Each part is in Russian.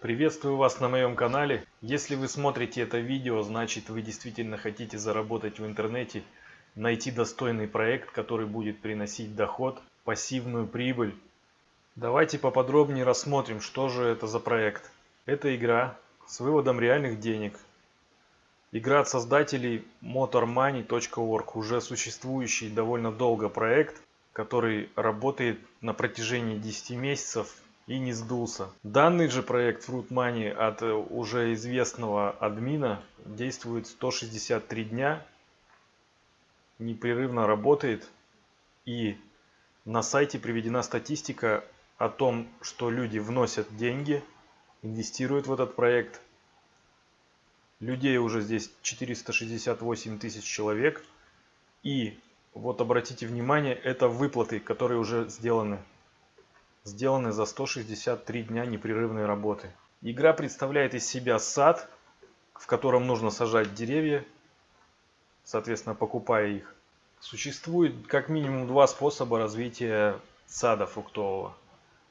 Приветствую вас на моем канале. Если вы смотрите это видео, значит вы действительно хотите заработать в интернете, найти достойный проект, который будет приносить доход, пассивную прибыль. Давайте поподробнее рассмотрим, что же это за проект. Это игра с выводом реальных денег. Игра от создателей motormoney.org, уже существующий довольно долго проект, который работает на протяжении 10 месяцев и не сдулся. Данный же проект Fruit Money от э, уже известного админа действует 163 дня, непрерывно работает и на сайте приведена статистика о том, что люди вносят деньги, инвестируют в этот проект. Людей уже здесь 468 тысяч человек. И вот обратите внимание, это выплаты, которые уже сделаны сделаны за 163 дня непрерывной работы. Игра представляет из себя сад, в котором нужно сажать деревья, соответственно покупая их. Существует как минимум два способа развития сада фруктового.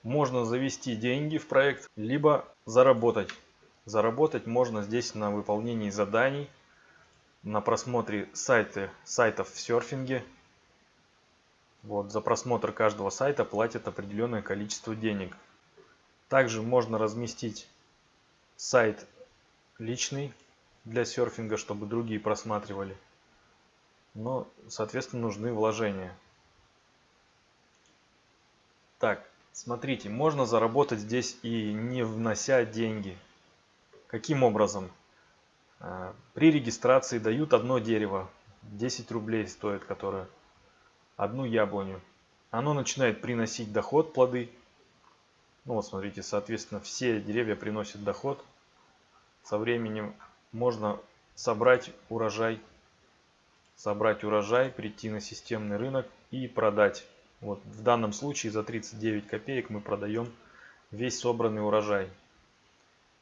Можно завести деньги в проект, либо заработать. Заработать можно здесь на выполнении заданий, на просмотре сайты, сайтов в серфинге, вот, за просмотр каждого сайта платят определенное количество денег. Также можно разместить сайт личный для серфинга, чтобы другие просматривали. Но, соответственно, нужны вложения. Так, смотрите, можно заработать здесь и не внося деньги. Каким образом? А, при регистрации дают одно дерево, 10 рублей стоит которое одну яблоню. Оно начинает приносить доход, плоды. Ну вот смотрите, соответственно, все деревья приносят доход. Со временем можно собрать урожай, собрать урожай, прийти на системный рынок и продать. Вот в данном случае за 39 копеек мы продаем весь собранный урожай.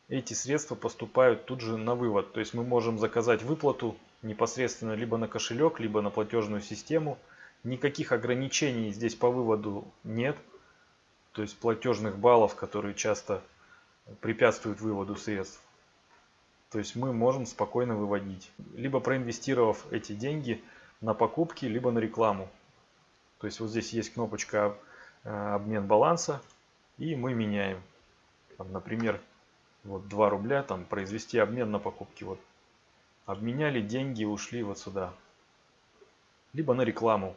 Эти средства поступают тут же на вывод. То есть мы можем заказать выплату непосредственно либо на кошелек, либо на платежную систему – Никаких ограничений здесь по выводу нет. То есть платежных баллов, которые часто препятствуют выводу средств. То есть мы можем спокойно выводить. Либо проинвестировав эти деньги на покупки, либо на рекламу. То есть вот здесь есть кнопочка э, обмен баланса. И мы меняем. Там, например, вот 2 рубля, там произвести обмен на покупки. Вот обменяли деньги, ушли вот сюда. Либо на рекламу.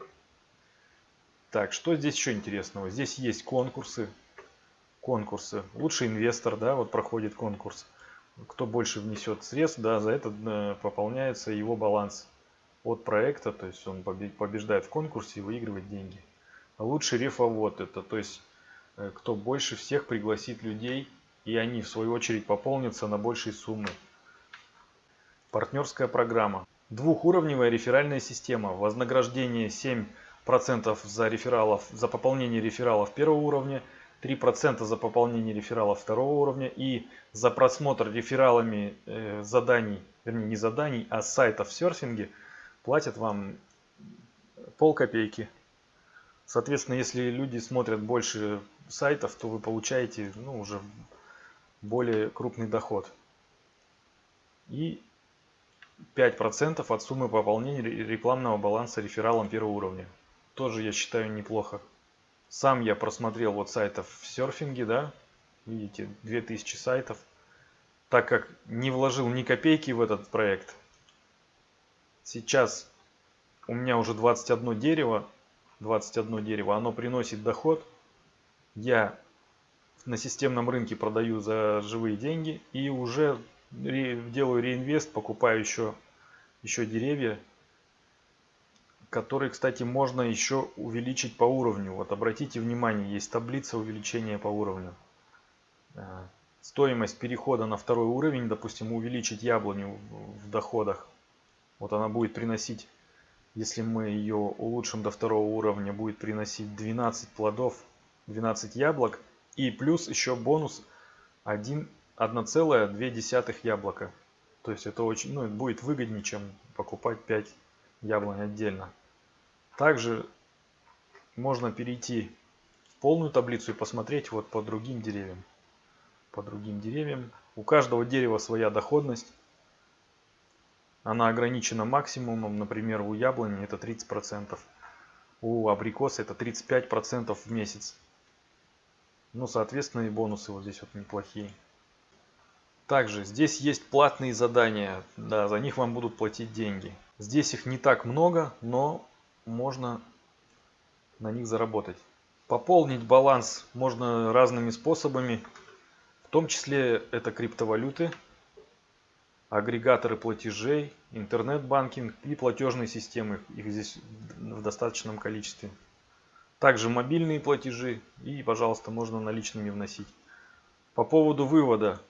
Так, что здесь еще интересного? Здесь есть конкурсы. Конкурсы. Лучший инвестор, да, вот проходит конкурс. Кто больше внесет средств, да, за это э, пополняется его баланс от проекта, то есть он побеждает в конкурсе и выигрывает деньги. Лучший рефовод это, то есть э, кто больше всех пригласит людей, и они в свою очередь пополнятся на большие суммы. Партнерская программа. Двухуровневая реферальная система. Вознаграждение 7 процентов за рефералов, за пополнение рефералов первого уровня, 3% за пополнение рефералов второго уровня и за просмотр рефералами э, заданий, вернее не заданий, а сайтов в серфинге платят вам пол копейки. Соответственно, если люди смотрят больше сайтов, то вы получаете ну, уже более крупный доход. И 5% от суммы пополнения рекламного баланса рефералом первого уровня тоже я считаю неплохо. Сам я просмотрел вот сайтов в серфинге, да, видите, 2000 сайтов. Так как не вложил ни копейки в этот проект, сейчас у меня уже 21 дерево, 21 дерево, оно приносит доход. Я на системном рынке продаю за живые деньги и уже делаю реинвест, покупаю еще, еще деревья который, кстати, можно еще увеличить по уровню. Вот обратите внимание, есть таблица увеличения по уровню. Э, стоимость перехода на второй уровень, допустим, увеличить яблоню в доходах. Вот она будет приносить, если мы ее улучшим до второго уровня, будет приносить 12 плодов, 12 яблок. И плюс еще бонус 1,2 яблока. То есть это очень, ну, будет выгоднее, чем покупать 5 яблонь отдельно. Также можно перейти в полную таблицу и посмотреть вот по другим деревьям. по другим деревьям. У каждого дерева своя доходность. Она ограничена максимумом. Например, у яблони это 30%. У абрикоса это 35% в месяц. Ну, соответственно, и бонусы вот здесь вот неплохие. Также здесь есть платные задания. Да, за них вам будут платить деньги. Здесь их не так много, но можно на них заработать. Пополнить баланс можно разными способами. В том числе это криптовалюты, агрегаторы платежей, интернет-банкинг и платежные системы. Их здесь в достаточном количестве. Также мобильные платежи и, пожалуйста, можно наличными вносить. По поводу вывода.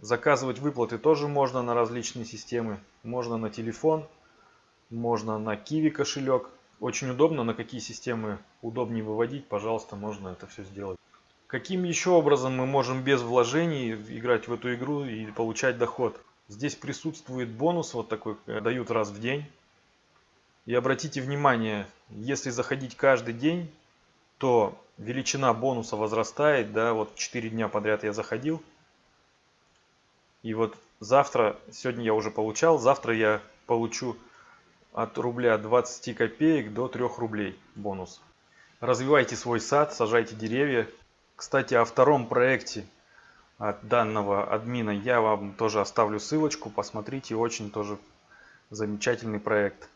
Заказывать выплаты тоже можно на различные системы. Можно на телефон, можно на Kiwi кошелек. Очень удобно, на какие системы удобнее выводить, пожалуйста, можно это все сделать. Каким еще образом мы можем без вложений играть в эту игру и получать доход? Здесь присутствует бонус вот такой, э, дают раз в день. И обратите внимание, если заходить каждый день, то величина бонуса возрастает. Да, вот 4 дня подряд я заходил. И вот завтра, сегодня я уже получал, завтра я получу от рубля 20 копеек до 3 рублей бонус. Развивайте свой сад, сажайте деревья. Кстати, о втором проекте от данного админа я вам тоже оставлю ссылочку. Посмотрите, очень тоже замечательный проект.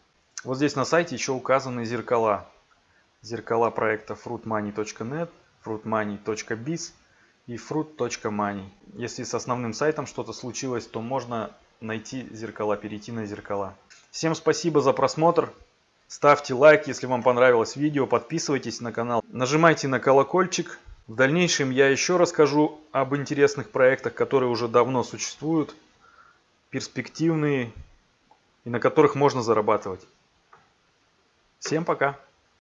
Вот здесь на сайте еще указаны зеркала. Зеркала проекта fruitmoney.net, fruitmoney.biz и fruit.money. Если с основным сайтом что-то случилось, то можно найти зеркала, перейти на зеркала. Всем спасибо за просмотр. Ставьте лайк, если вам понравилось видео, подписывайтесь на канал, нажимайте на колокольчик. В дальнейшем я еще расскажу об интересных проектах, которые уже давно существуют, перспективные и на которых можно зарабатывать. Всем пока!